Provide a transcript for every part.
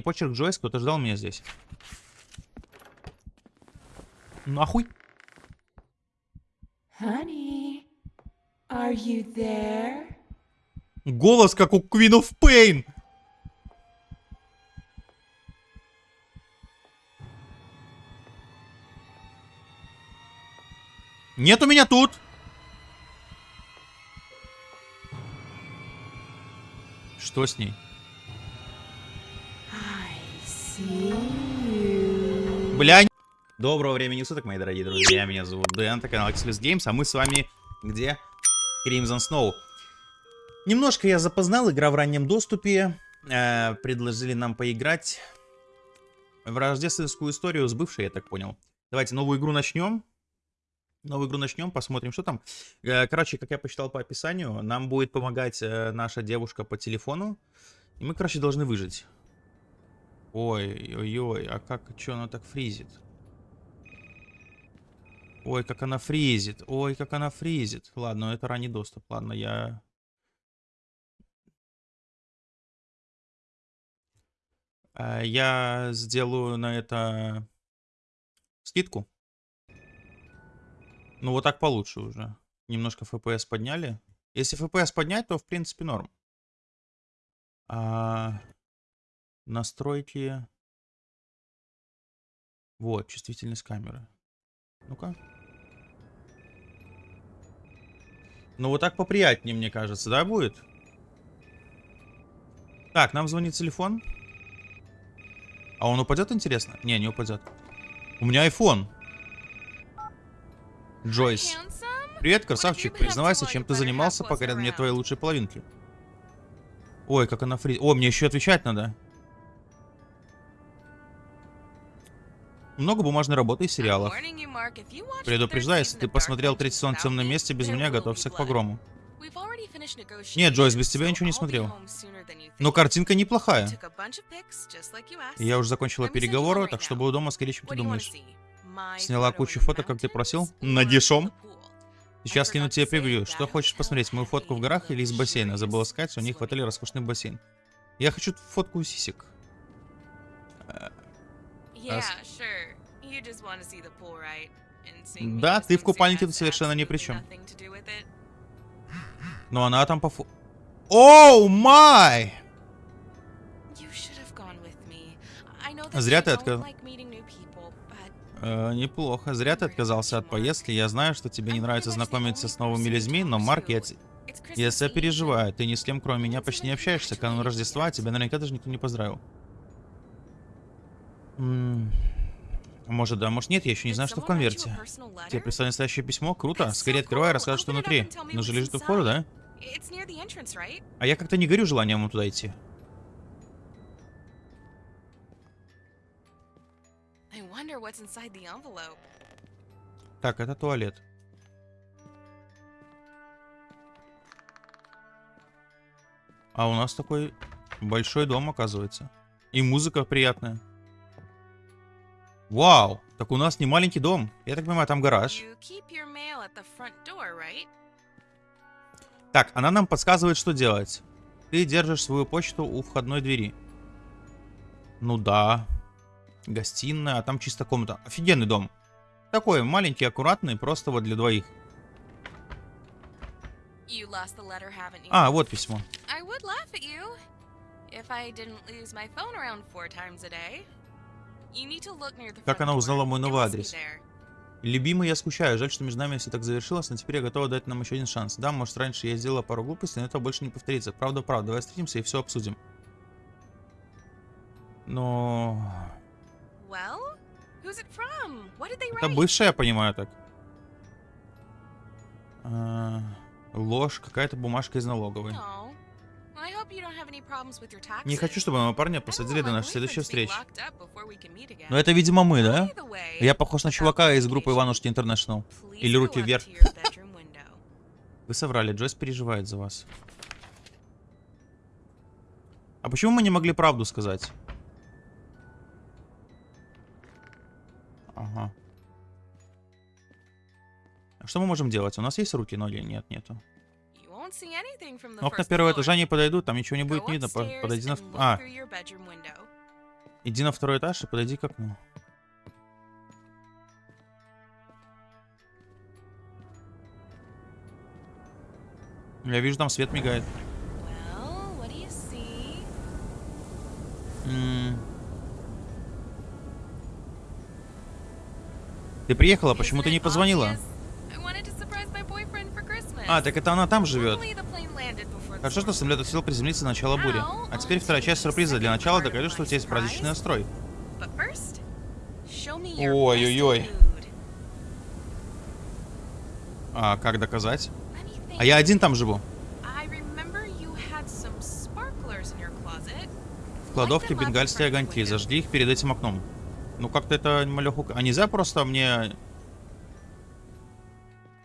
не почерк Джойс, кто-то ждал меня здесь. Нахуй. Honey, are you there? Голос, как у Queen of Pain. Нет у меня тут. Что с ней? Бля, Доброго времени суток, мои дорогие друзья. Меня зовут Дэн, это канал Axelis Games, а мы с вами где? Crimson Snow. Немножко я запознал, игра в раннем доступе. Э, предложили нам поиграть в рождественскую историю с бывшей, я так понял. Давайте новую игру начнем. Новую игру начнем, посмотрим, что там. Э, короче, как я посчитал по описанию, нам будет помогать э, наша девушка по телефону. И мы, короче, должны выжить. Ой, ой, ой, а как, что она так фризит? Ой, как она фризит. Ой, как она фризит. Ладно, это ранний доступ. Ладно, я... Э, Я сделаю на это скидку. Ну, вот так получше уже. Немножко FPS подняли. Если FPS поднять, то в принципе норм. А, настройки. Вот, чувствительность камеры. Ну-ка. Ну, вот так поприятнее, мне кажется, да, будет? Так, нам звонит телефон. А он упадет, интересно? Не, не упадет. У меня iPhone. Джойс. Привет, красавчик. Признавайся, чем ты занимался, пока рядом нет твоей лучшей половинки. Ой, как она фри... О, мне еще отвечать надо. Много бумажной работы и сериалов. Предупреждаю, если ты посмотрел третий сезон в темном месте, без меня готовься к погрому. Нет, Джойс, без тебя ничего не смотрел. Но картинка неплохая. Я уже закончила переговоры, так что буду дома скорее, чем ты думаешь. Сняла кучу фото, как ты просил? Надешом? Сейчас скину тебе превью. Что хочешь посмотреть, мою фотку в горах или из бассейна? Забыла сказать, у них в отеле роскошный бассейн. Я хочу фотку сисек. Да, ты в купальнике тут совершенно ни при чем. Но она там по. Оу, май! Зря ты отказал. Э, неплохо. Зря ты отказался от поездки. Я знаю, что тебе не нравится знакомиться с новыми людьми, но, Марк, я, я себя переживаю. Ты ни с кем, кроме меня, почти не общаешься. Канун Рождества, тебя наверняка даже никто не поздравил. М, Может, да, может нет, я еще не знаю, что в конверте. Тебе прислали настоящее письмо? Круто. Скорее открывай рассказывай, что внутри. Ну же лежит у входа, да? А я как-то не горю желанием туда идти. Так, это туалет. А у нас такой большой дом, оказывается. И музыка приятная. Вау! Так у нас не маленький дом. Я так понимаю, там гараж. Так, она нам подсказывает, что делать. Ты держишь свою почту у входной двери. Ну да. Гостиная, а там чисто комната. Офигенный дом. Такой маленький, аккуратный, просто вот для двоих. А, вот письмо. I would laugh at you if I didn't lose my phone around four times a day. Как она узнала мой новый адрес? Любимый, я скучаю. Жаль, что между нами все так завершилось, но теперь я готова дать нам еще один шанс. Да, может, раньше я сделала пару глупостей, но это больше не повторится. Правда, правда. Давай встретимся и все обсудим. Но... Well, Это бывшая, я понимаю так. А, ложь, какая-то бумажка из налоговой. No. Не хочу, чтобы моего парня посадили до нашей следующей встречи. Но это, видимо, мы, да? Я похож на чувака из группы. Иванушки Интернешнл. Или руки вверх. Вы соврали, Джойс переживает за вас. А почему мы не могли правду сказать? Ага. Что мы можем делать? У нас есть руки, ноги? Нет, нету. Окна первого этажа не подойдут, там ничего не будет видно. Подойди на... А. Иди на второй этаж и подойди к окну. Я вижу, там свет мигает. Well. Ты приехала, почему ты не позвонила? obvious? I wanted to surprise my boyfriend for Christmas. А, так это она там живет. Хорошо, что самолет успел приземлиться на начало бури. А теперь вторая часть сюрприза. Для начала докажи, что у тебя есть праздничный настрой. Ой-ой-ой. А как доказать? А я один там живу. В кладовке бенгальские огоньки. Зажги их перед этим окном. Ну как-то это малеху... А нельзя просто мне...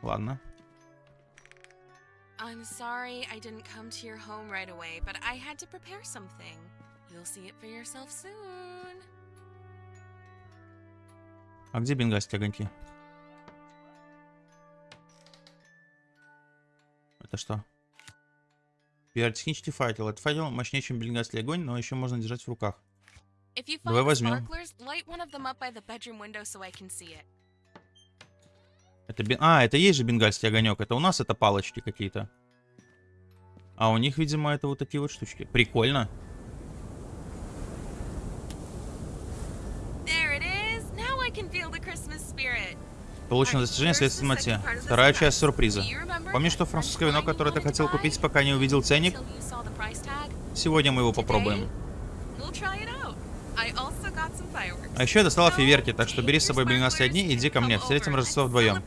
Ладно. I'm sorry I didn't come to your home right away, but I had to prepare something. You'll see it for yourself soon. А где бенгальские огоньки? Это что? Пиаротехнический факел. Этот факел мощнее, чем бенгальский огонь, но еще можно держать в руках. If you Давай find the возьмем. sparklers, light one of them up by the bedroom window so I can see it. Это бен- А, это есть же бенгальский огонек. Это у нас это палочки какие-то. А у них, видимо, это вот такие вот штучки. Прикольно. Получено достижение следствие в темноте. Вторая часть сюрприза. Помнишь, что французское вино, которое ты хотел купить, пока не увидел ценник? Сегодня мы его попробуем. А еще я достала So, фейерверки, так что бери с собой бенгальские огни и иди ко мне. Встретим Рождество вдвоем.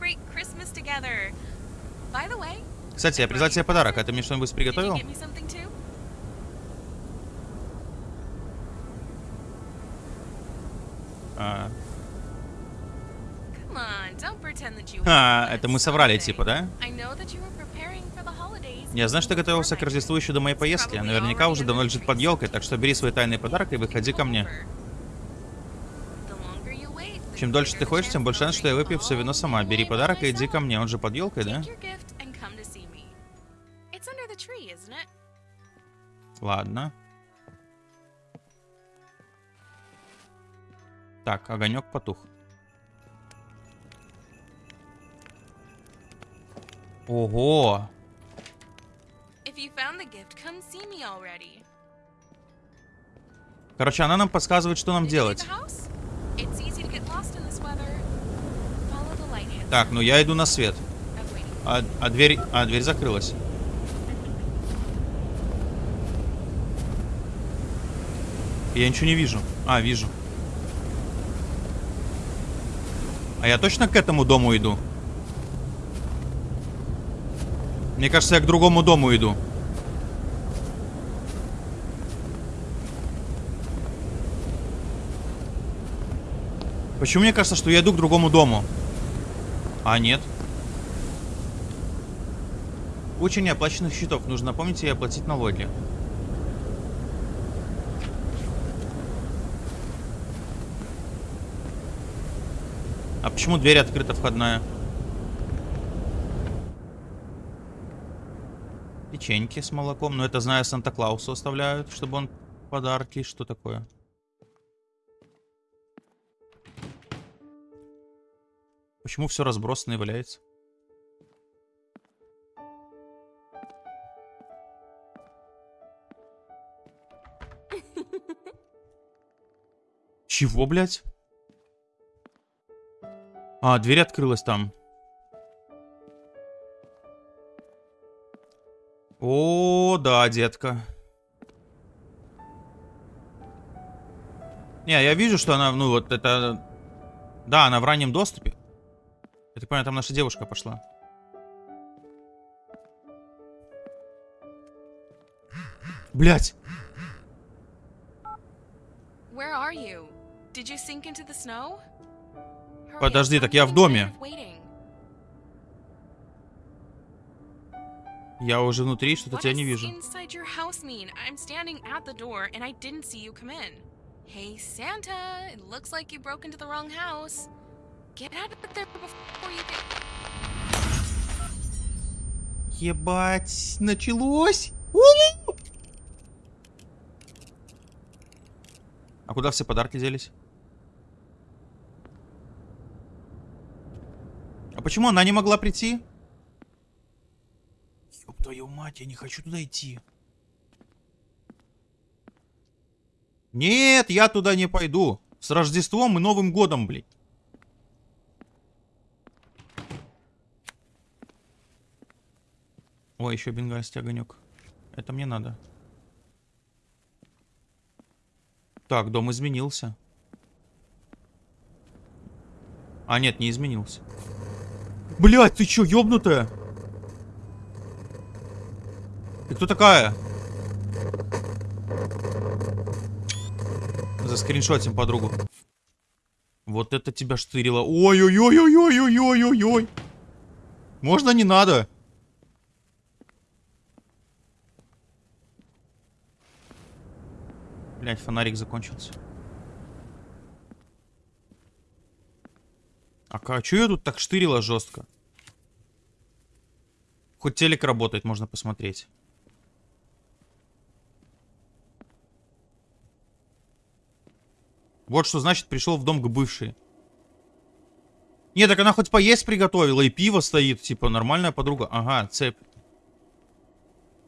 Кстати, я привезла тебе подарок. А ты мне что-нибудь приготовил? А, А, это мы соврали, типа, да? Я знаю, что ты готовился к Рождеству еще до моей поездки. Наверняка уже давно лежит под елкой, так что бери свой тайный подарок и выходи ко мне. The longer you wait, the Чем дольше ты chance тем больше шанс, что я выпью все вино сама. Бери подарок и иди ко мне, он же под елкой, да? Ладно. Так, огонек потух. Ого! Короче, она нам подсказывает, что нам делать. Так, ну я иду на свет. А, а дверь... А, дверь закрылась. Я ничего не вижу. А, вижу. А я точно к этому дому иду? Мне кажется, я к другому дому иду. Почему мне кажется, что я иду к другому дому? А, нет. Куча неоплаченных счетов. Нужно напомнить и оплатить налоги. А почему дверь открыта входная? Печеньки с молоком. Ну, это, знаю, Санта-Клаусу оставляют, чтобы он подарки. Что такое? Почему все разбросано и валяется? Чего, блядь? А, дверь открылась там. О, да, детка. Не, я вижу, что она, ну вот это... Да, она в раннем доступе. Я так понимаю, там наша девушка пошла. Блять. Подожди, так я в доме. Я уже внутри, что-то тебя не вижу. Hey, Santa, it looks like you broke into the wrong house. Get out of there before you get... Ебать, началось. А куда все подарки делись? А почему она не могла прийти? Ёб твою мать, я не хочу туда идти. Нет, я туда не пойду. С Рождеством и Новым годом, блядь. Ой, еще бенгальский огонек. Это мне надо. Так, дом изменился. А, нет, не изменился. Блять, ты чё, ёбнутая? Ты кто такая? Заскриншотим подругу. Вот это тебя штырило. Ой-ой-ой-ой-ой-ой-ой-ой. Можно не надо? Блять, фонарик закончился. А ка- чё я тут так штырила жестко? Хоть телек работает, можно посмотреть. Вот что значит пришел в дом к бывшей. Не, так она хоть поесть приготовила, и пиво стоит. Типа, нормальная подруга. Ага, цепь.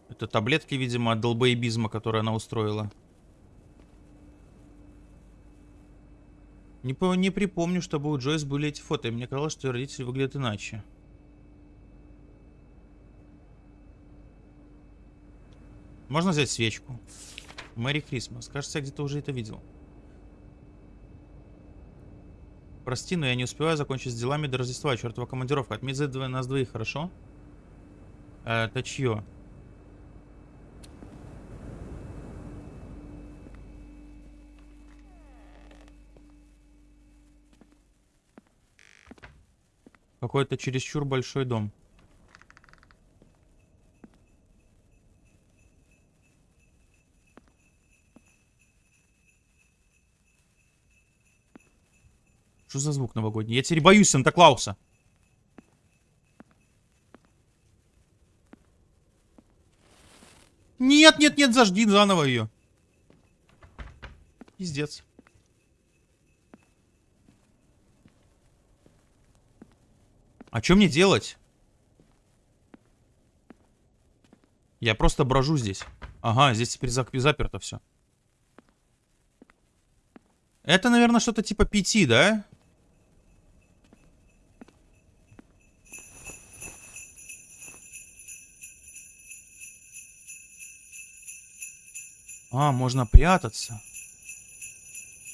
Это таблетки, видимо, от долбоебизма, которые она устроила. Не, по- не припомню, чтобы у Джойс были эти фото. И мне казалось, что родители выглядят иначе. Можно взять свечку? Мэри Крисмас. Кажется, я где-то уже это видел. Прости, но я не успеваю закончить с делами до Рождества. Чертова командировка. Отметь за нас двоих, хорошо? Э, Это чье? Какой-то чересчур большой дом. Что за звук новогодний? Я теперь боюсь Санта-Клауса. Нет, нет, нет, зажги заново ее. Пиздец. А что мне делать? Я просто брожу здесь. Ага, здесь теперь заперто все. Это, наверное, что-то типа пяти, да? А, можно прятаться.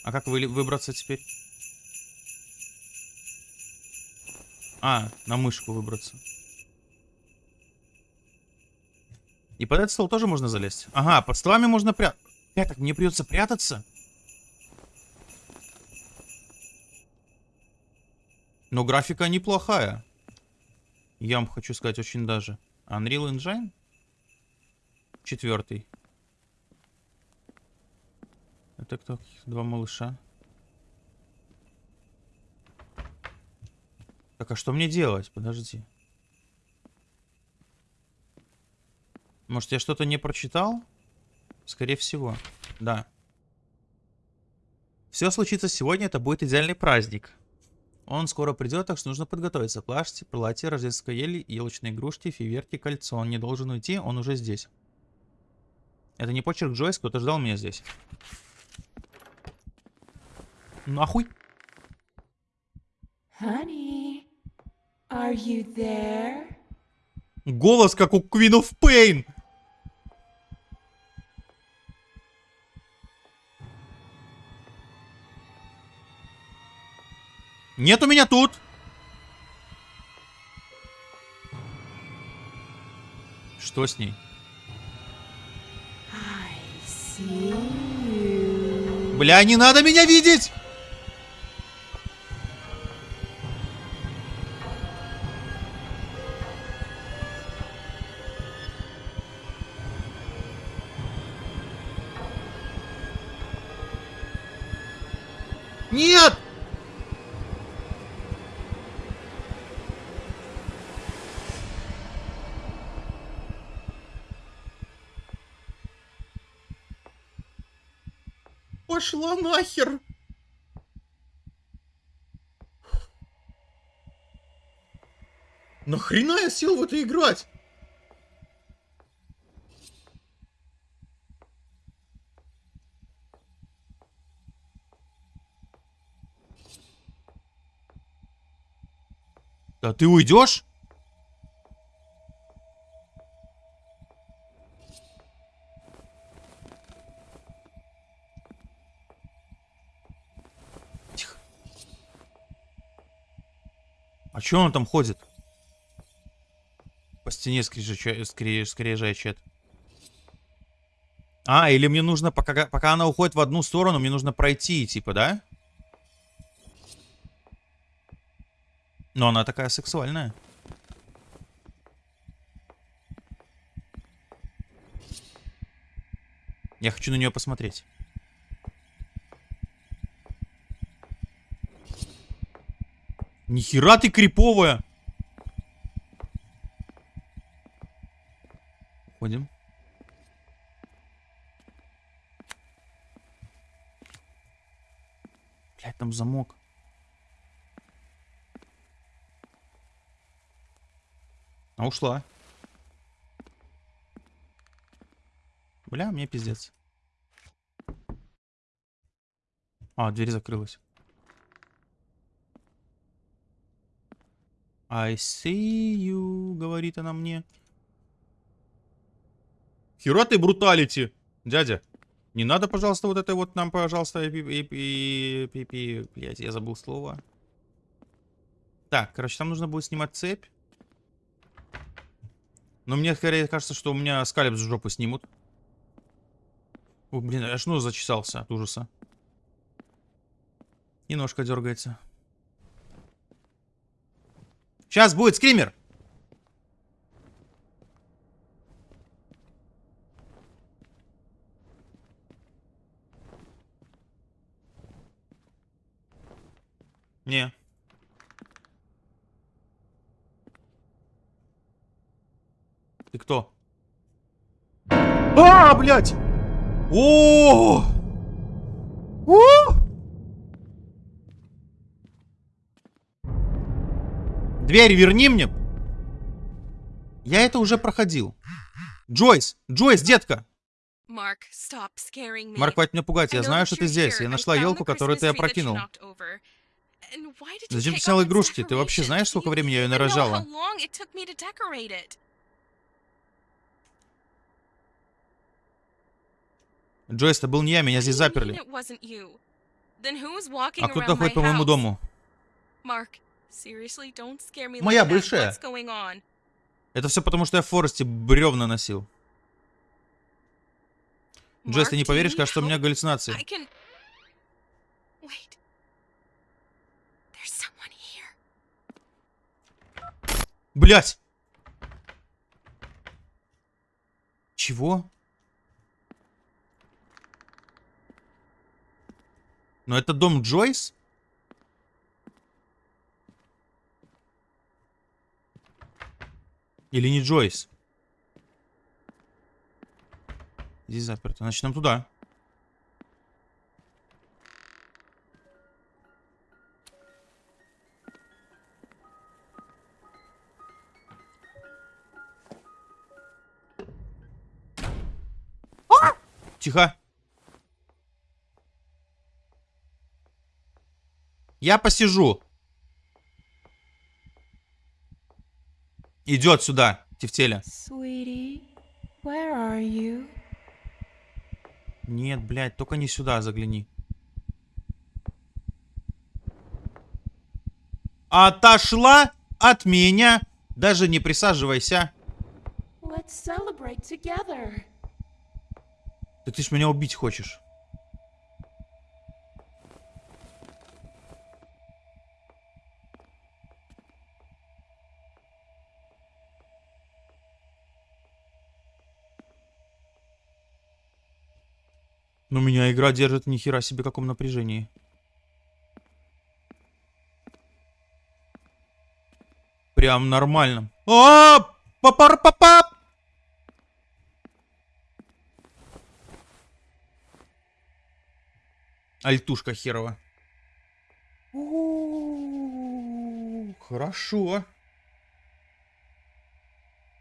А как вы, выбраться теперь? А, на мышку выбраться. И под этот стол тоже можно залезть. Ага, под столами можно прятаться. Так, мне придется прятаться? Но графика неплохая. Я вам хочу сказать, очень даже. Unreal Engine? Четвертый. Это кто? Два малыша. Так, а что мне делать? Подожди. Может, я что-то не прочитал? Скорее всего. Да. Все случится сегодня, это будет идеальный праздник. Он скоро придет, так что нужно подготовиться. Платье, платье, рождественская ель, елочные игрушки, фейверки, кольцо. Он не должен уйти, он уже здесь. Это не почерк Джойс, кто-то ждал меня здесь. Нахуй. Honey, are you there? Голос, как у Queen of Pain. Нет у меня тут. Что с ней? Бля, не надо меня видеть! Нет! пошла нахер. Нахрена я сел в это играть? Да ты уйдешь? Тихо. А чё он там ходит? По стене скрежеща- скре- скрежещет. А, или мне нужно, пока, пока она уходит в одну сторону, мне нужно пройти, типа, да? Но она такая сексуальная. Я хочу на нее посмотреть. Нихера ты криповая! Ходим. Блять, там замок. А ушла. Бля, мне пиздец. А, дверь закрылась. I see you, говорит она мне. Хера ты бруталити, дядя. Не надо, пожалуйста, вот это вот нам, пожалуйста, и, блядь, я забыл слово. Так, короче, там нужно будет снимать цепь. Но мне скорее кажется, что у меня скалеб с жопы снимут. О, блин, аж нос зачесался от ужаса. И ножка дергается. Сейчас будет скример! Не. Ты кто? А, блядь! О! О! Дверь верни мне. Я это уже проходил. Джойс, Джойс, детка. Марк, хватит меня пугать. Я знаю, что ты здесь. Я нашла елку, которую ты опрокинул. Зачем ты the игрушки? Ты вообще знаешь, сколько времени я ее нарожала? how long it took me to decorate it. Джойс, это был не я, меня здесь заперли. А кто around то my ходит по моему дому? Моя бывшая. Это все потому, что я в Форесте бревна носил. Джойс, ты не поверишь, кажется, у меня галлюцинации. Блять! Чего? Но это дом Джойс? Или не Джойс? Здесь заперто. Значит, нам туда. Тихо. Я посижу. Идет сюда, Тефтеля. Нет, блядь, только не сюда загляни. Отошла от меня. Даже не присаживайся. Let's celebrate together. Да ты ж меня убить хочешь. Но игра держит ни хера себе каком напряжении. Прям нормально. А, папар папа. Альтушка херова. Хорошо.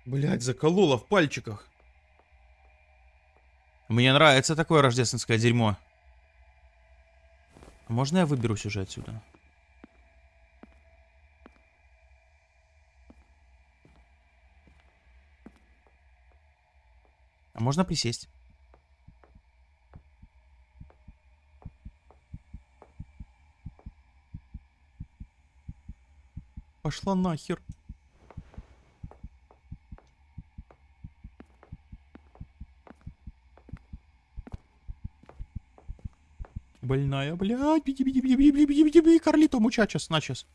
Блять, заколола в пальчиках. Мне нравится такое рождественское дерьмо. Можно я выберусь уже отсюда? А можно присесть? Пошла нахер. Больная, блядь, биди, биди, биди, биди, биди, биди, биди, Карлито, мучачес, начес.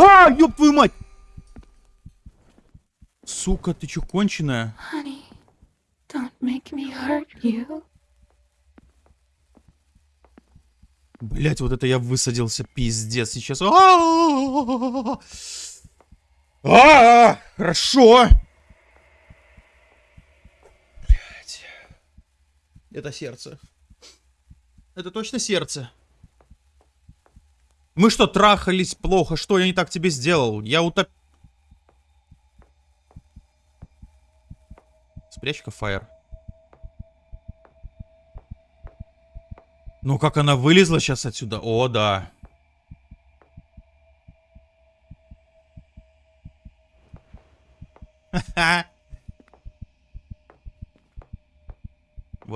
А, ёб твою мать! Сука, ты чё, конченая? Honey, don't make me hurt you. Блять, вот это я высадился, пиздец, сейчас. А-а-а! А, Хорошо. Это сердце. Это точно сердце. Мы что, трахались плохо? Что я не так тебе сделал? Я утоп... Спрячь-ка фаер. Ну, как она вылезла сейчас отсюда? О, да. Ха-ха.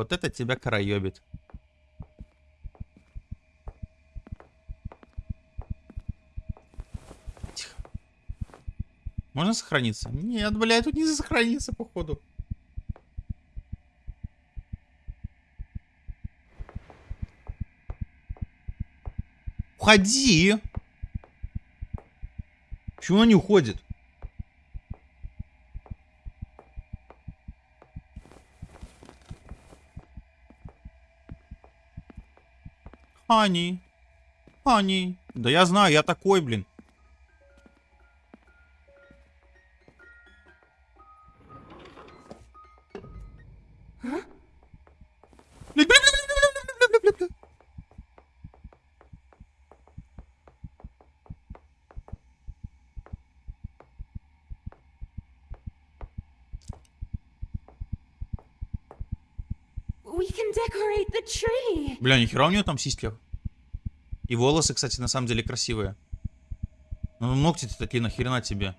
Вот это тебя караебит. Тихо. Можно сохраниться? Нет, блядь, тут не сохранится, походу. Уходи! Почему она не уходит? Ани. Ани. Да я знаю, я такой, блин. Бля, нихера у нее там сиськи. И волосы, кстати, на самом деле красивые. Ну, ногти-то такие нахрена тебе.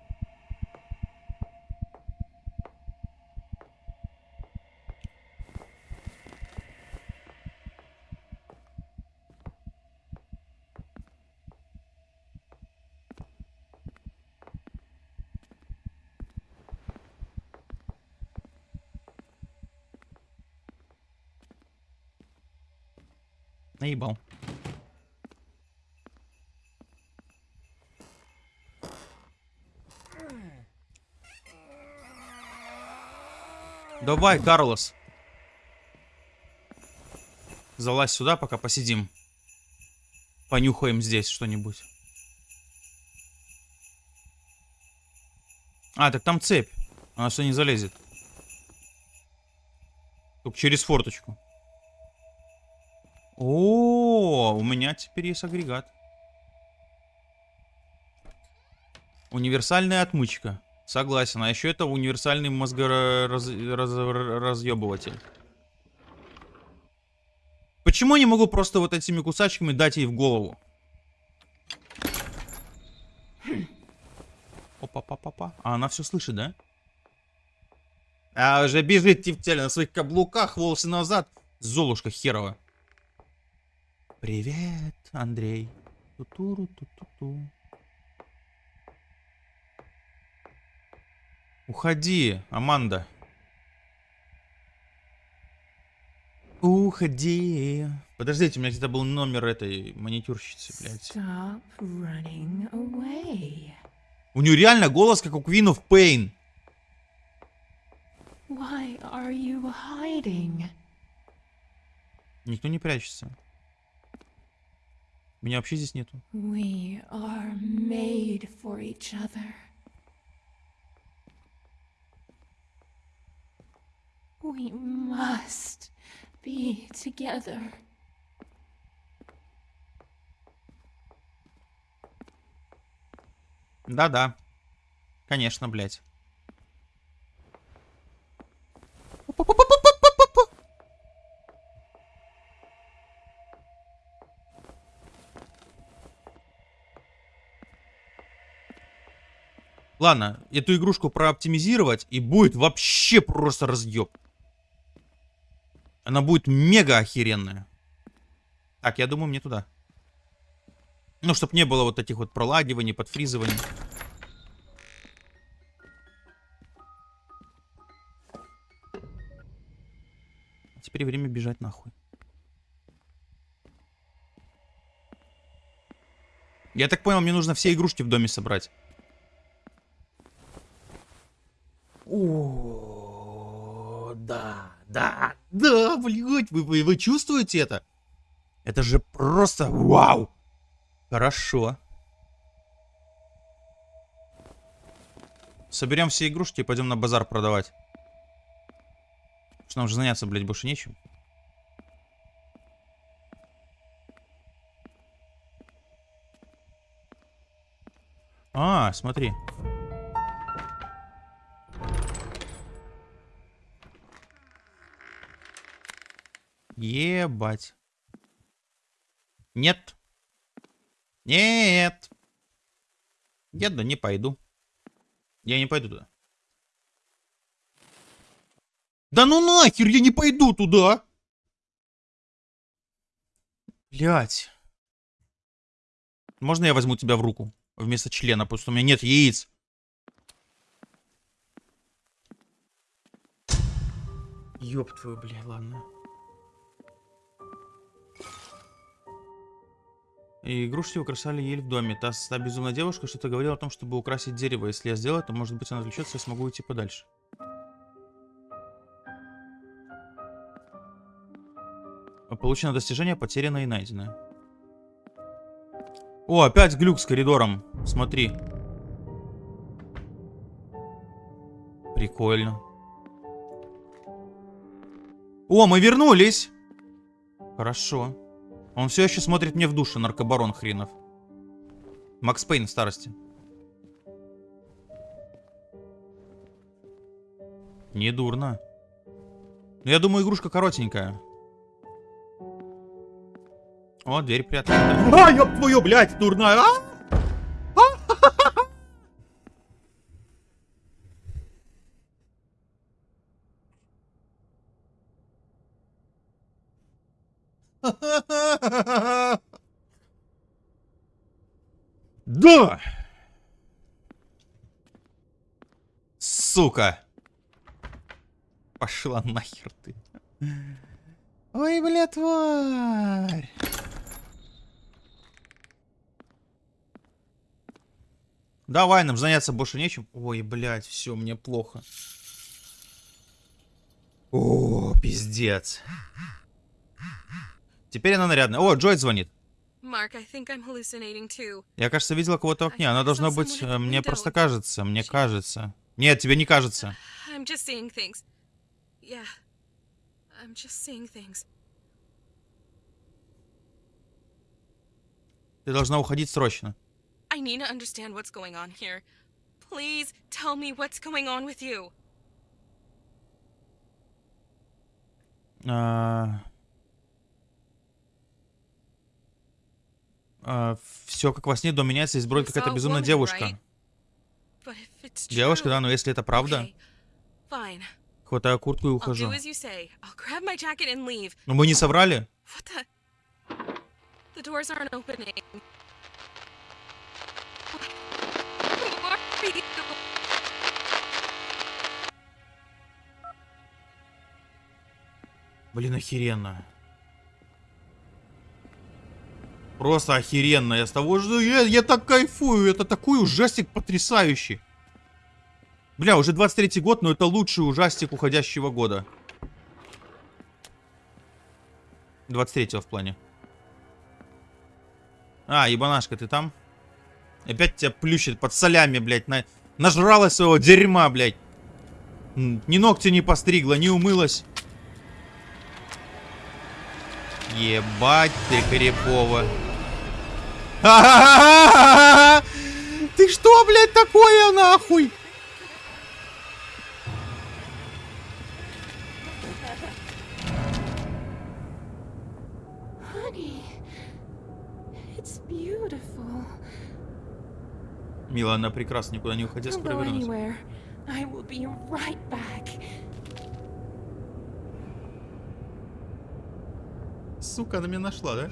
Наебал. Давай, Карлос. Залазь сюда, пока посидим. Понюхаем здесь что-нибудь. А, так там цепь. Она что не залезет. Только через форточку. О, у меня теперь есть агрегат. Универсальная отмычка. Согласен. А еще это универсальный мозгоразъебыватель. Почему я не могу просто вот этими кусачками дать ей в голову? Опа-па-па-па. А она все слышит, да? А уже бежит тефтеля на своих каблуках, волосы назад. Золушка херова. Привет, Андрей. Ту-туру, ту-ту-ту. Уходи, Аманда. Уходи. Подождите, у меня где-то был номер этой маникюрщицы, блядь. У нее реально голос, как у Queen of Pain. Why are you hiding? Никто не прячется. Меня вообще здесь нету. We are made for each other. We must be together. Да-да. Конечно, блядь. Ладно, эту игрушку прооптимизировать и будет вообще просто разъеб. Она будет мега охеренная. Так, я думаю, мне туда. Ну, чтобы не было вот этих вот пролагиваний, подфризываний. Теперь время бежать нахуй. Я так понял, мне нужно все игрушки в доме собрать. О, да, да, да, блядь, вы, вы, вы чувствуете это? Это же просто вау! Хорошо. Соберем все игрушки и пойдем на базар продавать. Что нам же заняться, блядь, больше нечем. А, смотри. Ебать. Нет. Нет. Я да не пойду. Я не пойду туда. Да ну нахер, я не пойду туда. Блять. Можно я возьму тебя в руку вместо члена, потому что у меня нет яиц. Ёб твою, бля, ладно. И игрушки украшали ель в доме. Та, та безумная девушка что-то говорила о том, чтобы украсить дерево. Если я сделаю, то, может быть, она отвлечется, я смогу уйти подальше. Получено достижение, потеряно и найдено. О, опять глюк с коридором. Смотри. Прикольно. О, мы вернулись! Хорошо. Он все еще смотрит мне в душу, наркобарон хренов. Макс Пейн в старости. Не дурно. Но я думаю, игрушка коротенькая. О, дверь приоткрыта. А, ёб твою, блядь, дурная, а? Да! Сука! Пошла нахер ты. Ой, бля, тварь! Давай, нам заняться больше нечем. Ой, блядь, все, мне плохо. О, пиздец. Теперь она нарядная. О, Джой звонит. Я, кажется, видела кого-то в окне. Она должна быть... э, Мне просто кажется. Мне кажется. Нет, тебе не кажется. I'm just seeing things. Yeah. I'm just seeing things. Ты должна уходить срочно. I need to understand what's going on here. Please tell me what's going on with you. Все как во сне, дом меняется, здесь бродит You какая-то безумная woman, девушка. right? Девушка, да, но если это правда, Okay, хватаю куртку и ухожу. Но мы не соврали? The? Doors aren't opening. Блин, охеренно. Просто охеренно. Я с того же... Я, я так кайфую. Это такой ужастик потрясающий. Бля, уже 23 год, но это лучший ужастик уходящего года. 23 в плане. А, ебанашка, ты там? Опять тебя плющит под солями, блядь. На... Нажралась своего дерьма, блядь. Ни ногти не постригла, не умылась. Ебать ты, Карипова. Ты что, блядь, такое нахуй? Мила, она прекрасно, никуда не уходя, скоро вернусь. Сука, она меня нашла, да?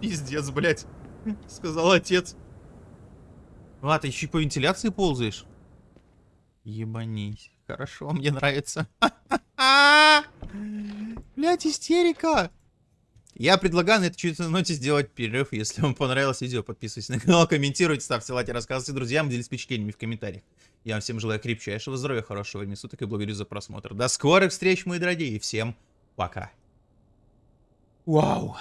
Пиздец, блядь. Сказал отец. А, ты еще и по вентиляции ползаешь? Ебанись. Хорошо, мне нравится. Блядь, истерика. Я предлагаю на этой чудесной ноте сделать перерыв. Если вам понравилось видео, подписывайтесь на канал, комментируйте, ставьте лайки, рассказывайте друзьям, делитесь впечатлениями в комментариях. Я вам всем желаю крепчайшего здоровья, хорошего времени суток и благодарю за просмотр. До скорых встреч, мои дорогие, и всем пока. Вау.